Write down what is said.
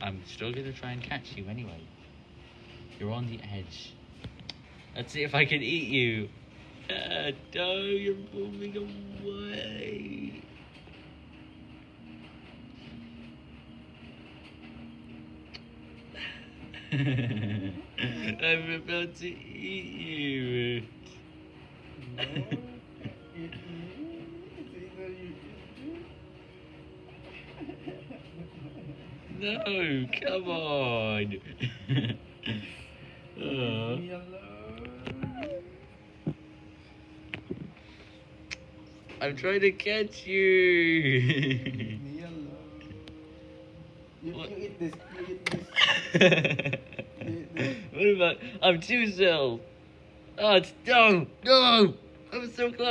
I'm still gonna try and catch you anyway. You're on the edge. Let's see if I can eat you. Uh, no, you're moving away. I'm about to eat you. No, eat me. It's either you eat me. No, come on. Leave Oh. me alone. I'm trying to catch you. Leave me alone. You, What? you eat this. You eat this. what about I'm too still? Oh, ah, it's no, no! I'm so close.